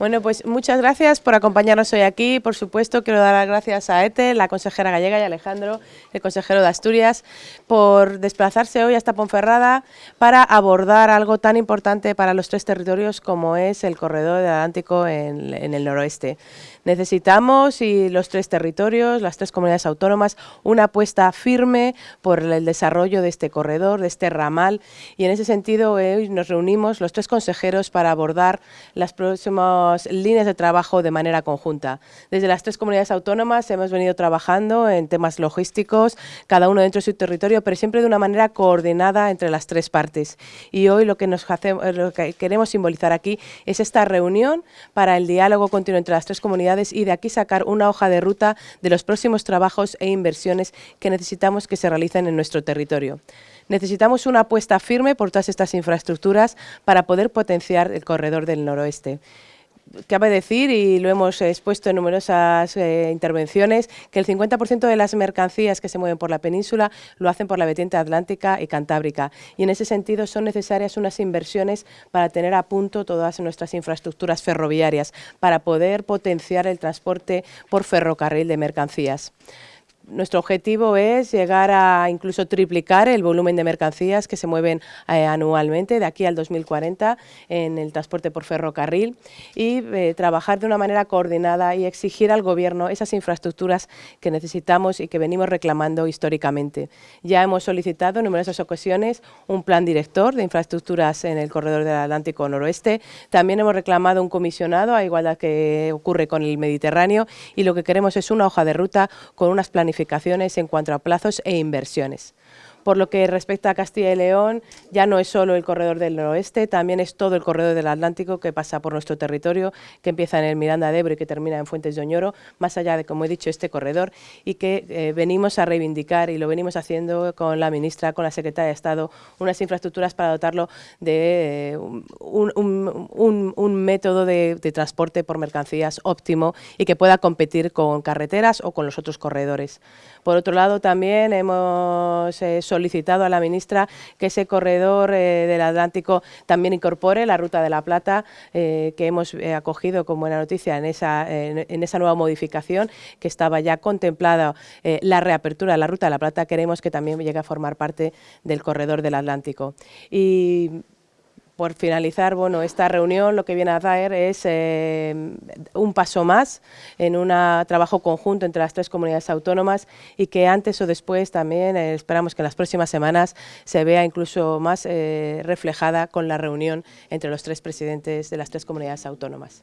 Bueno, pues muchas gracias por acompañarnos hoy aquí. Por supuesto, quiero dar las gracias a ETE, la consejera gallega, y Alejandro, el consejero de Asturias, por desplazarse hoy hasta Ponferrada para abordar algo tan importante para los tres territorios como es el corredor del Atlántico en, en el noroeste. Necesitamos, y los tres territorios, las tres comunidades autónomas, una apuesta firme por el desarrollo de este corredor, de este ramal, y en ese sentido hoy nos reunimos los tres consejeros para abordar las próximas líneas de trabajo de manera conjunta. Desde las tres comunidades autónomas hemos venido trabajando en temas logísticos, cada uno dentro de su territorio, pero siempre de una manera coordinada entre las tres partes. Y hoy lo que, nos lo que queremos simbolizar aquí es esta reunión para el diálogo continuo entre las tres comunidades y de aquí sacar una hoja de ruta de los próximos trabajos e inversiones que necesitamos que se realicen en nuestro territorio. Necesitamos una apuesta firme por todas estas infraestructuras para poder potenciar el corredor del noroeste cabe decir, y lo hemos expuesto en numerosas eh, intervenciones, que el 50% de las mercancías que se mueven por la península lo hacen por la vertiente atlántica y cantábrica. Y en ese sentido son necesarias unas inversiones para tener a punto todas nuestras infraestructuras ferroviarias, para poder potenciar el transporte por ferrocarril de mercancías. Nuestro objetivo es llegar a incluso triplicar el volumen de mercancías que se mueven eh, anualmente de aquí al 2040 en el transporte por ferrocarril y eh, trabajar de una manera coordinada y exigir al Gobierno esas infraestructuras que necesitamos y que venimos reclamando históricamente. Ya hemos solicitado en numerosas ocasiones un plan director de infraestructuras en el corredor del Atlántico Noroeste. También hemos reclamado un comisionado, a igualdad que ocurre con el Mediterráneo, y lo que queremos es una hoja de ruta con unas planificaciones en cuanto a plazos e inversiones. Por lo que respecta a Castilla y León, ya no es solo el corredor del noroeste, también es todo el corredor del Atlántico que pasa por nuestro territorio, que empieza en el Miranda de Ebro y que termina en Fuentes de Oñoro, más allá de, como he dicho, este corredor, y que eh, venimos a reivindicar, y lo venimos haciendo con la ministra, con la secretaria de Estado, unas infraestructuras para dotarlo de eh, un, método de, transporte por mercancías óptimo y que pueda competir con carreteras o con los otros corredores. Por otro lado, también hemos eh, solicitado a la ministra que ese corredor eh, del Atlántico también incorpore la Ruta de la Plata, eh, que hemos eh, acogido como buena noticia en esa, en, esa nueva modificación que estaba ya contemplada la reapertura de la Ruta de la Plata, queremos que también llegue a formar parte del corredor del Atlántico. Y por finalizar, bueno, esta reunión lo que viene a traer es eh, un paso más en un trabajo conjunto entre las tres comunidades autónomas y que antes o después también eh, esperamos que en las próximas semanas se vea incluso más eh, reflejada con la reunión entre los tres presidentes de las tres comunidades autónomas.